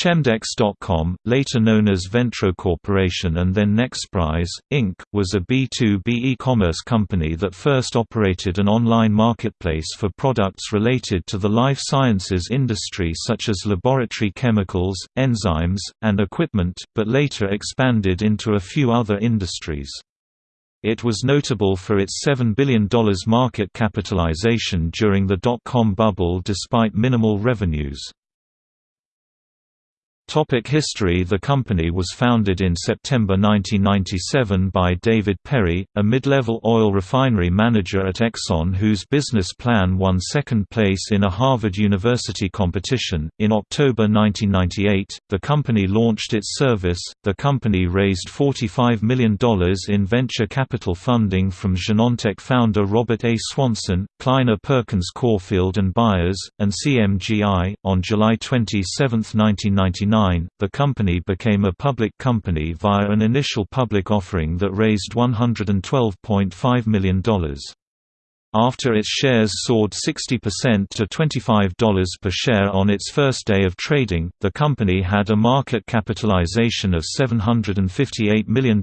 Chemdex.com, later known as Ventro Corporation and then Nexprise, Inc., was a B2B e-commerce company that first operated an online marketplace for products related to the life sciences industry such as laboratory chemicals, enzymes, and equipment, but later expanded into a few other industries. It was notable for its $7 billion market capitalization during the dot-com bubble despite minimal revenues. Topic history The company was founded in September 1997 by David Perry, a mid-level oil refinery manager at Exxon whose business plan won second place in a Harvard University competition. In October 1998, the company launched its service. The company raised $45 million in venture capital funding from Genentech founder Robert A. Swanson, Kleiner Perkins Caufield and Byers, and CMGI. On July 27, 1999, the company became a public company via an initial public offering that raised $112.5 million. After its shares soared 60% to $25 per share on its first day of trading, the company had a market capitalization of $758 million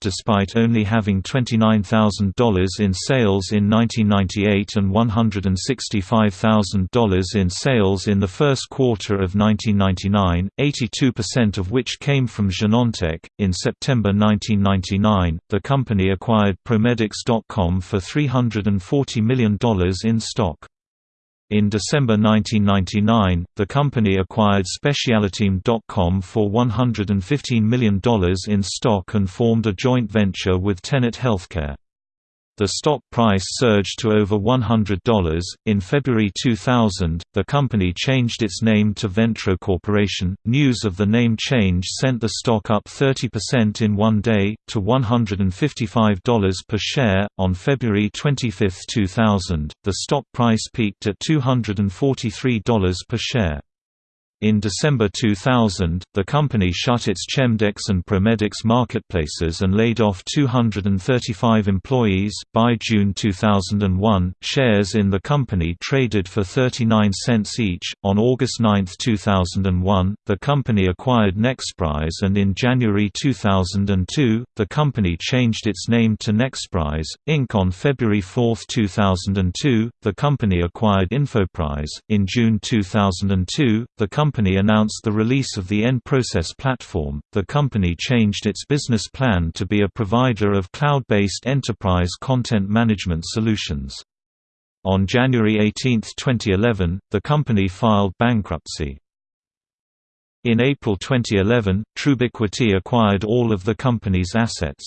despite only having $29,000 in sales in 1998 and $165,000 in sales in the first quarter of 1999, 82% of which came from Genentech. In September 1999, the company acquired Promedix.com for 340 $40 million in stock. In December 1999, the company acquired Specialiteam.com for $115 million in stock and formed a joint venture with Tenet Healthcare. The stock price surged to over $100. In February 2000, the company changed its name to Ventro Corporation. News of the name change sent the stock up 30% in one day, to $155 per share. On February 25, 2000, the stock price peaked at $243 per share. In December 2000, the company shut its Chemdex and Promedix marketplaces and laid off 235 employees. By June 2001, shares in the company traded for 39 cents each. On August 9, 2001, the company acquired Nexprise and in January 2002, the company changed its name to Nexprise, Inc. On February 4, 2002, the company acquired Infoprise. In June 2002, the company company announced the release of the N-Process platform, the company changed its business plan to be a provider of cloud-based enterprise content management solutions. On January 18, 2011, the company filed bankruptcy. In April 2011, Trubiquity acquired all of the company's assets.